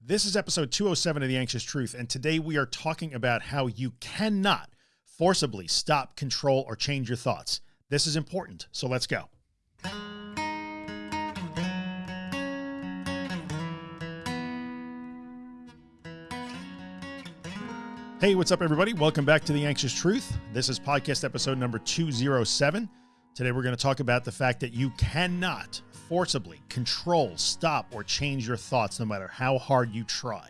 This is episode 207 of The Anxious Truth, and today we are talking about how you cannot forcibly stop, control, or change your thoughts. This is important, so let's go. Hey, what's up everybody? Welcome back to The Anxious Truth. This is podcast episode number 207. Today we're going to talk about the fact that you cannot forcibly control, stop, or change your thoughts no matter how hard you try.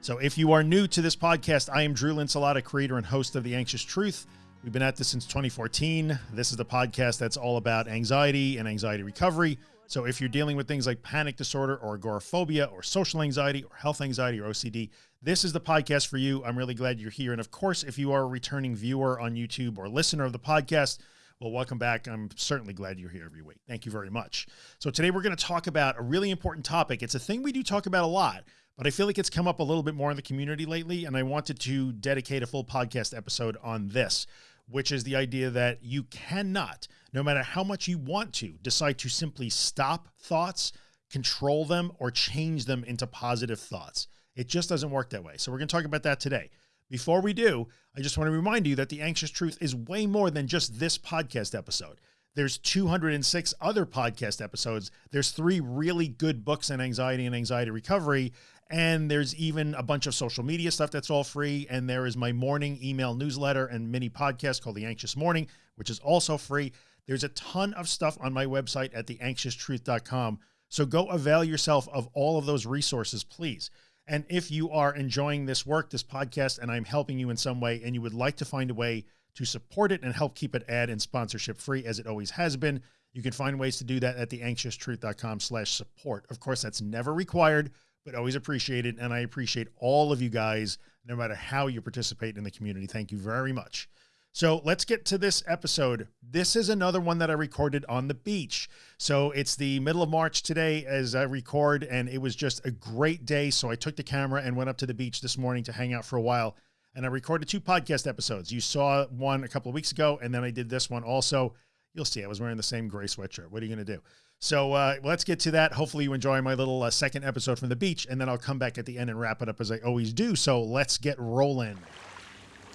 So if you are new to this podcast, I am Drew Linsalata, creator and host of The Anxious Truth. We've been at this since 2014. This is the podcast that's all about anxiety and anxiety recovery. So if you're dealing with things like panic disorder or agoraphobia or social anxiety or health anxiety or OCD, this is the podcast for you. I'm really glad you're here. And of course, if you are a returning viewer on YouTube or listener of the podcast, well, welcome back. I'm certainly glad you're here every week. Thank you very much. So today we're going to talk about a really important topic. It's a thing we do talk about a lot, but I feel like it's come up a little bit more in the community lately. And I wanted to dedicate a full podcast episode on this, which is the idea that you cannot, no matter how much you want to decide to simply stop thoughts, control them, or change them into positive thoughts. It just doesn't work that way. So we're going to talk about that today. Before we do, I just want to remind you that the anxious truth is way more than just this podcast episode. There's 206 other podcast episodes. There's three really good books on anxiety and anxiety recovery. And there's even a bunch of social media stuff that's all free. And there is my morning email newsletter and mini podcast called The Anxious Morning, which is also free. There's a ton of stuff on my website at theanxioustruth.com. So go avail yourself of all of those resources, please. And if you are enjoying this work, this podcast, and I'm helping you in some way, and you would like to find a way to support it and help keep it ad and sponsorship free as it always has been, you can find ways to do that at theanxioustruth.com slash support. Of course, that's never required, but always appreciated. And I appreciate all of you guys, no matter how you participate in the community. Thank you very much. So let's get to this episode. This is another one that I recorded on the beach. So it's the middle of March today as I record, and it was just a great day. So I took the camera and went up to the beach this morning to hang out for a while. And I recorded two podcast episodes. You saw one a couple of weeks ago, and then I did this one also. You'll see I was wearing the same gray sweatshirt. What are you going to do? So uh, let's get to that. Hopefully you enjoy my little uh, second episode from the beach, and then I'll come back at the end and wrap it up as I always do. So let's get rolling.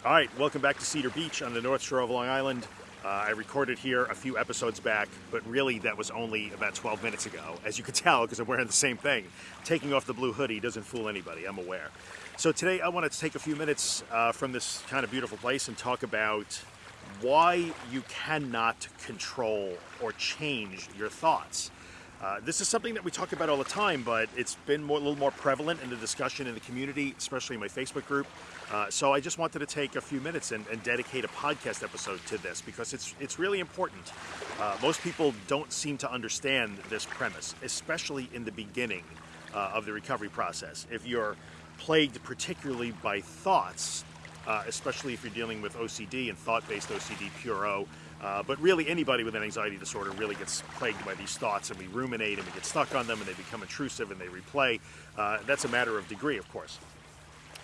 All right, welcome back to Cedar Beach on the North Shore of Long Island. Uh, I recorded here a few episodes back, but really that was only about 12 minutes ago. As you can tell, because I'm wearing the same thing. Taking off the blue hoodie doesn't fool anybody, I'm aware. So today I wanted to take a few minutes uh, from this kind of beautiful place and talk about why you cannot control or change your thoughts. Uh, this is something that we talk about all the time, but it's been more, a little more prevalent in the discussion in the community, especially in my Facebook group. Uh, so I just wanted to take a few minutes and, and, dedicate a podcast episode to this because it's it's really important. Uh, most people don't seem to understand this premise, especially in the beginning uh, of the recovery process. If you're plagued particularly by thoughts, uh, especially if you're dealing with OCD and thought-based OCD, pure uh, but really anybody with an anxiety disorder really gets plagued by these thoughts and we ruminate and we get stuck on them and they become intrusive and they replay. That's a matter of degree, of course.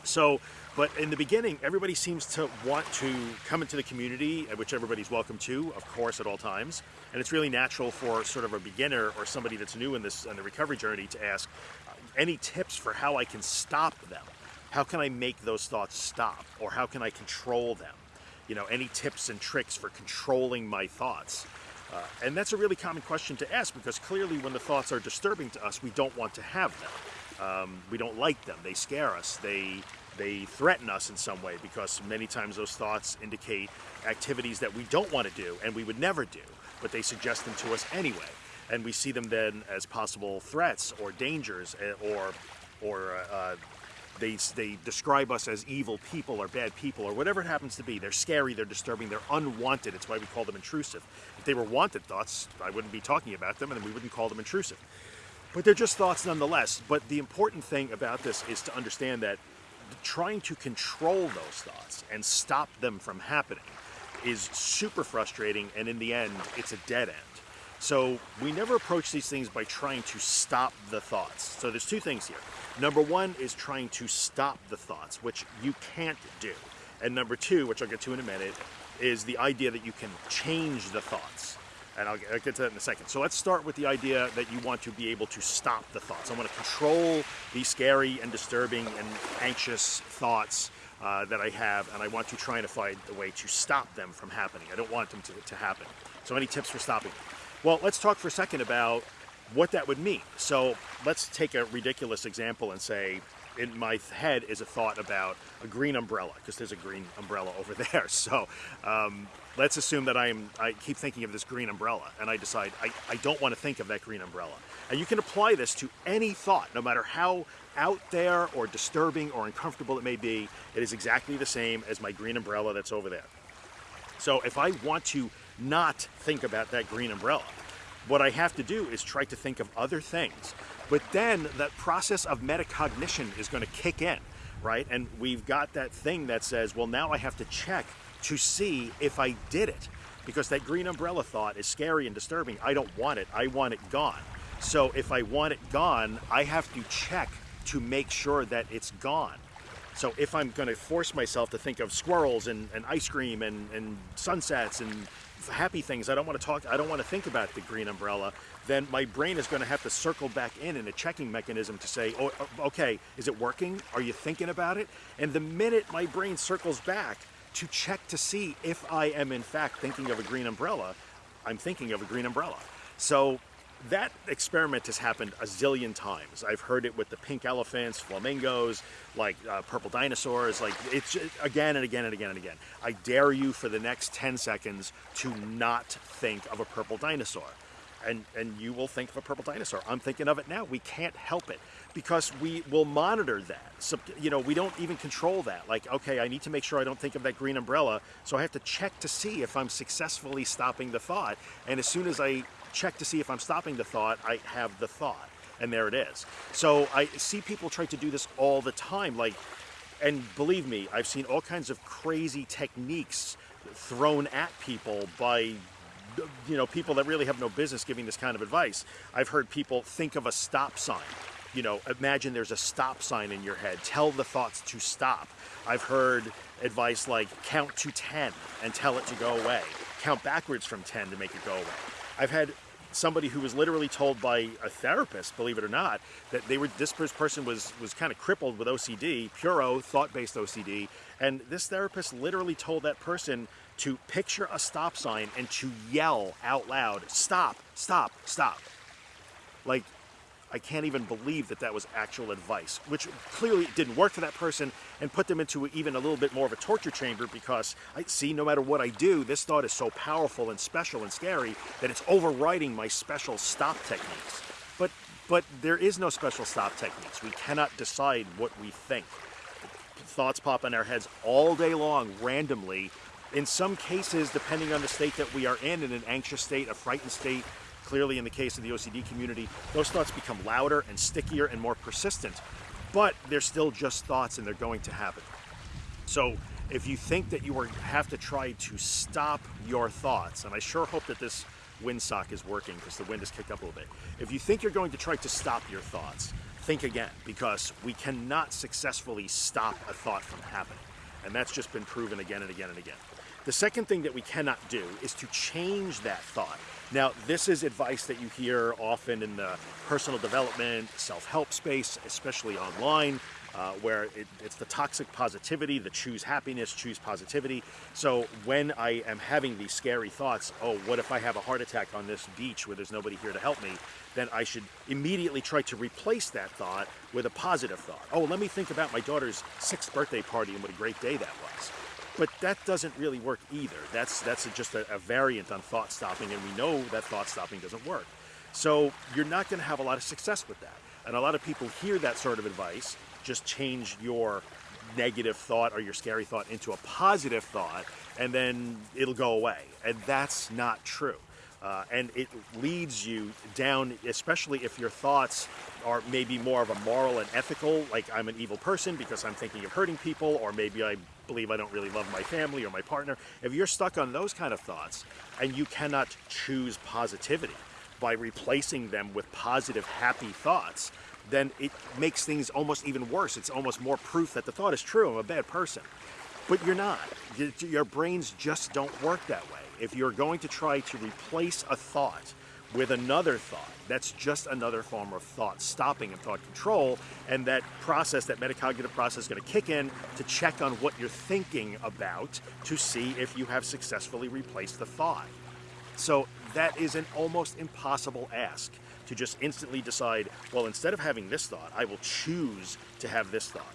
So, but in the beginning, everybody seems to want to come into the community, uh, which everybody's welcome to, of course, at all times. And it's really natural for sort of a beginner or somebody that's new in this in the recovery journey to ask uh, any tips for how I can stop them. How can I make those thoughts stop? Or how can I control them? you know, any tips and tricks for controlling my thoughts? Uh, and that's a really common question to ask because clearly when the thoughts are disturbing to us, we don't want to have them. Um, we don't like them. They scare us. They, they threaten us in some way because many times those thoughts indicate activities that we don't want to do and we would never do, but they suggest them to us anyway. And we see them then as possible threats or dangers eh, or, or uh, they, they describe us as evil people or bad people or whatever it happens to be. They're scary, they're disturbing, they're unwanted. It's why we call them intrusive. If they were wanted thoughts, I wouldn't be talking about them and we wouldn't call them intrusive. But they're just thoughts nonetheless. But the important thing about this is to understand that trying to control those thoughts and stop them from happening is super frustrating and in the end, it's a dead end. So we never approach these things by trying to stop the thoughts. So there's two things here. Number one is trying to stop the thoughts, which you can't do. And number two, which I'll get to in a minute, is the idea that you can change the thoughts. And I'll get, I'll get to that in a second. So let's start with the idea that you want to be able to stop the thoughts. I want to control these scary and disturbing and anxious thoughts uh, that I have, and I want to try and find a way to stop them from happening. I don't want them to, to happen. So any tips for stopping? Well, let's talk for a second about what that would mean. So let's take a ridiculous example and say in my head is a thought about a green umbrella because there's a green umbrella over there. So um, let's assume that I'm I keep thinking of this green umbrella and I decide I, I don't want to think of that green umbrella. And you can apply this to any thought, no matter how out there or disturbing or uncomfortable it may be. It is exactly the same as my green umbrella that's over there. So if I want to not think about that green umbrella, what I have to do is try to think of other things. But then that process of metacognition is going to kick in, right? And we've got that thing that says, well, now I have to check to see if I did it. Because that green umbrella thought is scary and disturbing. I don't want it. I want it gone. So if I want it gone, I have to check to make sure that it's gone. So if I'm going to force myself to think of squirrels and, and ice cream and, and sunsets and happy things, I don't want to talk, I don't want to think about the green umbrella, then my brain is going to have to circle back in in a checking mechanism to say, oh, okay, is it working? Are you thinking about it? And the minute my brain circles back to check to see if I am in fact thinking of a green umbrella, I'm thinking of a green umbrella. So that experiment has happened a zillion times. I've heard it with the pink elephants, flamingos, like uh, purple dinosaurs, like it's just, again and again and again and again. I dare you for the next 10 seconds to not think of a purple dinosaur. And, and you will think of a purple dinosaur. I'm thinking of it now. We can't help it because we will monitor that. So, you know, we don't even control that. Like, okay, I need to make sure I don't think of that green umbrella. So I have to check to see if I'm successfully stopping the thought. And as soon as I check to see if I'm stopping the thought, I have the thought. And there it is. So I see people try to do this all the time. Like, and believe me, I've seen all kinds of crazy techniques thrown at people by you know people that really have no business giving this kind of advice. I've heard people think of a stop sign. You know, imagine there's a stop sign in your head. Tell the thoughts to stop. I've heard advice like count to 10 and tell it to go away. Count backwards from 10 to make it go away. I've had somebody who was literally told by a therapist, believe it or not, that they were this person was was kind of crippled with OCD, pure O thought-based OCD, and this therapist literally told that person to picture a stop sign and to yell out loud, "Stop! Stop! Stop!" Like I can't even believe that that was actual advice, which clearly didn't work for that person and put them into even a little bit more of a torture chamber because I see no matter what I do, this thought is so powerful and special and scary that it's overriding my special stop techniques. But, but there is no special stop techniques. We cannot decide what we think. Thoughts pop in our heads all day long, randomly. In some cases, depending on the state that we are in, in an anxious state, a frightened state, Clearly, in the case of the OCD community, those thoughts become louder and stickier and more persistent, but they're still just thoughts and they're going to happen. So if you think that you are, have to try to stop your thoughts, and I sure hope that this windsock is working because the wind has kicked up a little bit. If you think you're going to try to stop your thoughts, think again because we cannot successfully stop a thought from happening. And that's just been proven again and again and again. The second thing that we cannot do is to change that thought. Now, this is advice that you hear often in the personal development, self-help space, especially online, uh, where it, it's the toxic positivity, the choose happiness, choose positivity. So when I am having these scary thoughts, oh, what if I have a heart attack on this beach where there's nobody here to help me? Then I should immediately try to replace that thought with a positive thought. Oh, let me think about my daughter's sixth birthday party and what a great day that was. But that doesn't really work either. That's, that's just a, a variant on thought stopping, and we know that thought stopping doesn't work. So you're not going to have a lot of success with that. And a lot of people hear that sort of advice, just change your negative thought or your scary thought into a positive thought, and then it'll go away. And that's not true. Uh, and it leads you down, especially if your thoughts are maybe more of a moral and ethical, like I'm an evil person because I'm thinking of hurting people, or maybe I believe I don't really love my family or my partner. If you're stuck on those kind of thoughts and you cannot choose positivity by replacing them with positive, happy thoughts, then it makes things almost even worse. It's almost more proof that the thought is true. I'm a bad person. but you're not. Your brains just don't work that way. If you're going to try to replace a thought with another thought, that's just another form of thought stopping and thought control. And that process, that metacognitive process, is going to kick in to check on what you're thinking about to see if you have successfully replaced the thought. So that is an almost impossible ask to just instantly decide, well, instead of having this thought, I will choose to have this thought.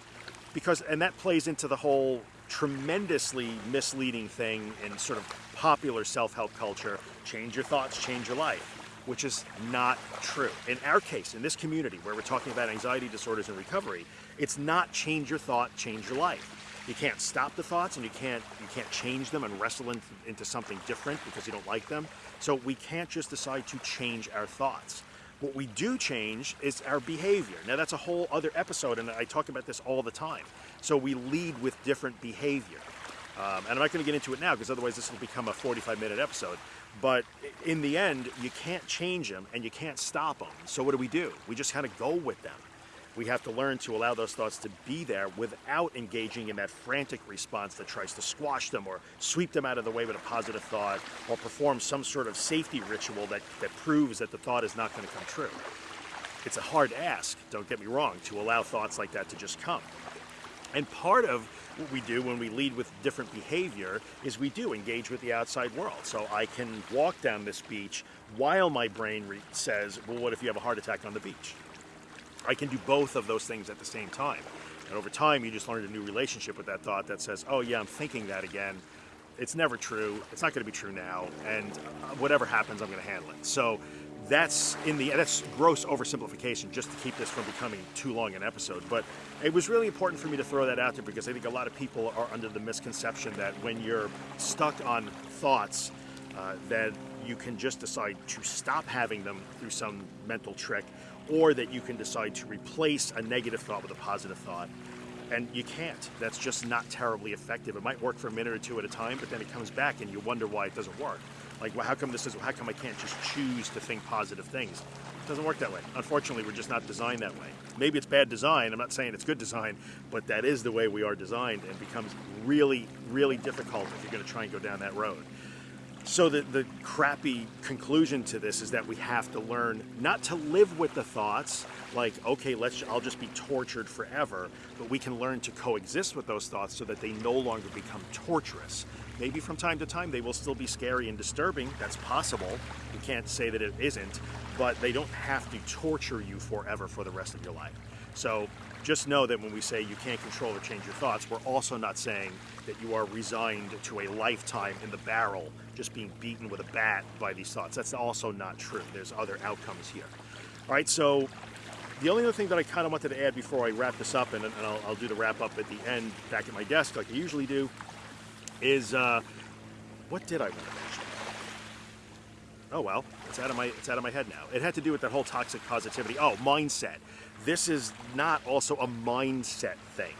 Because, and that plays into the whole tremendously misleading thing in sort of popular self-help culture, change your thoughts, change your life, which is not true. In our case, in this community where we're talking about anxiety disorders and recovery, it's not change your thought, change your life. You can't stop the thoughts and you can't you can't change them and wrestle in, into something different because you don't like them. So we can't just decide to change our thoughts. What we do change is our behavior. Now that's a whole other episode and I talk about this all the time. So we lead with different behavior. Um, and I'm not going to get into it now because otherwise this will become a 45 minute episode. But in the end, you can't change them and you can't stop them. So what do we do? We just kind of go with them. We have to learn to allow those thoughts to be there without engaging in that frantic response that tries to squash them or sweep them out of the way with a positive thought or perform some sort of safety ritual that, that proves that the thought is not going to come true. It's a hard ask, don't get me wrong, to allow thoughts like that to just come. And part of what we do when we lead with different behavior is we do engage with the outside world. So I can walk down this beach while my brain says, well, what if you have a heart attack on the beach? I can do both of those things at the same time. And over time, you just learn a new relationship with that thought that says, oh yeah, I'm thinking that again. It's never true. It's not going to be true now. And uh, whatever happens, I'm going to handle it. So that's in the that's gross oversimplification just to keep this from becoming too long an episode. But it was really important for me to throw that out there because i think a lot of people are under the misconception that when you're stuck on thoughts uh, that you can just decide to stop having them through some mental trick or that you can decide to replace a negative thought with a positive thought. And you can't. That's just not terribly effective. It might work for a minute or two at a time but then it comes back and you wonder why it doesn't work like, well, how come this is, how come I can't just choose to think positive things? It doesn't work that way. Unfortunately, we're just not designed that way. Maybe it's bad design. I'm not saying it's good design, but that is the way we are designed and becomes really, really difficult if you're going to try and go down that road. So the, the crappy conclusion to this is that we have to learn not to live with the thoughts like, okay, let's I'll just be tortured forever, but we can learn to coexist with those thoughts so that they no longer become torturous. Maybe from time to time they will still be scary and disturbing. That's possible. We can't say that it isn't, but they don't have to torture you forever for the rest of your life. So just know that when we say you can't control or change your thoughts, we're also not saying that you are resigned to a lifetime in the barrel, just being beaten with a bat by these thoughts. That's also not true. There's other outcomes here. All right, so the only other thing that I kind of wanted to add before I wrap this up, and, and I'll, I'll, do the wrap up at the end back at my desk like I usually do, is uh, what did I want to mention? Oh well, it's out of my it's out of my head now. It had to do with that whole toxic positivity. Oh, mindset. This is not also a mindset thing.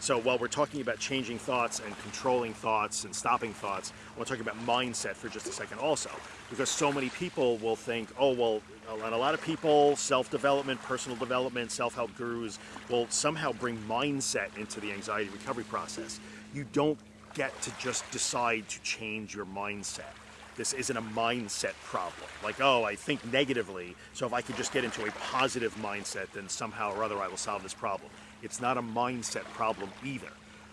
So while we're talking about changing thoughts and controlling thoughts and stopping thoughts, I want to talk about mindset for just a second also. Because so many people will think, oh, well, and a lot of people, self-development, personal development, self-help gurus will somehow bring mindset into the anxiety recovery process. You don't get to just decide to change your mindset. This isn't a mindset problem. Like, oh, I think negatively, so if I could just get into a positive mindset, then somehow or other I will solve this problem. It's not a mindset problem either.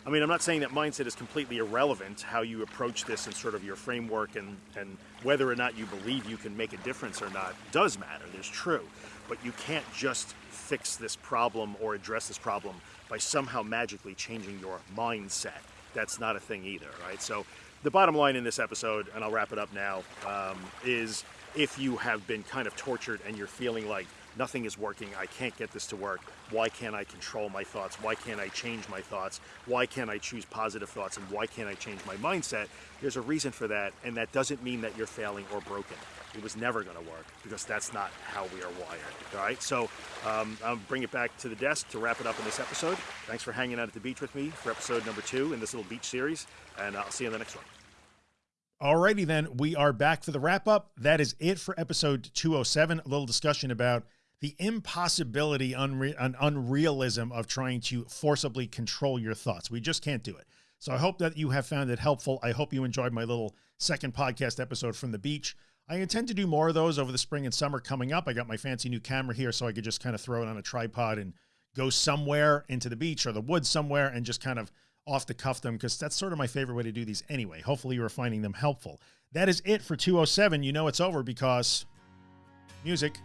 I mean, I'm not saying that mindset is completely irrelevant, how you approach this and sort of your framework and, and whether or not you believe you can make a difference or not does matter, there's true. But you can't just fix this problem or address this problem by somehow magically changing your mindset that's not a thing either, right? So the bottom line in this episode, and I'll wrap it up now, um, is if you have been kind of tortured and you're feeling like nothing is working, I can't get this to work, why can't I control my thoughts? Why can't I change my thoughts? Why can't I choose positive thoughts? And why can't I change my mindset? There's a reason for that, and that doesn't mean that you're failing or broken. It was never going to work because that's not how we are wired. All right, so um, I'll bring it back to the desk to wrap it up in this episode. Thanks for hanging out at the beach with me for episode number two in this little beach series, and I'll see you in the next one. Alrighty then, we are back for the wrap up. That is it for episode 207. A little discussion about the impossibility unre and unrealism of trying to forcibly control your thoughts. We just can't do it. So I hope that you have found it helpful. I hope you enjoyed my little second podcast episode from the beach. I intend to do more of those over the spring and summer coming up. I got my fancy new camera here so I could just kind of throw it on a tripod and go somewhere into the beach or the woods somewhere and just kind of off the cuff them because that's sort of my favorite way to do these anyway. Hopefully you are finding them helpful. That is it for 207. You know it's over because music.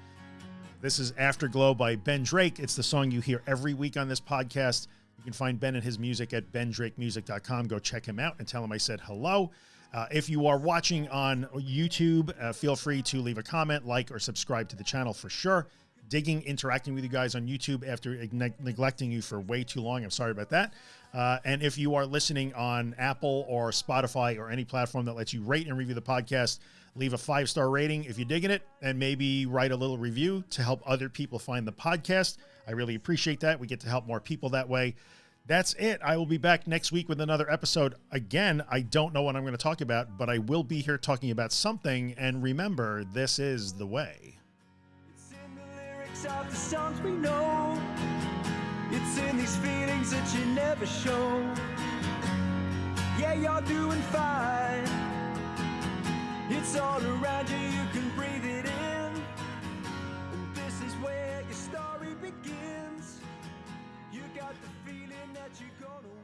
This is Afterglow by Ben Drake. It's the song you hear every week on this podcast. You can find Ben and his music at bendrakemusic.com. Go check him out and tell him I said hello. Uh, if you are watching on YouTube, uh, feel free to leave a comment, like, or subscribe to the channel for sure. Digging, interacting with you guys on YouTube after ne neglecting you for way too long. I'm sorry about that. Uh, and if you are listening on Apple or Spotify or any platform that lets you rate and review the podcast, leave a five star rating if you're digging it, and maybe write a little review to help other people find the podcast. I really appreciate that. We get to help more people that way. That's it. I will be back next week with another episode. Again, I don't know what I'm going to talk about, but I will be here talking about something. And remember, this is the way. It's in the lyrics of the songs we know. It's in these feelings that you never show. Yeah, you're doing fine. It's all around you, that you're gonna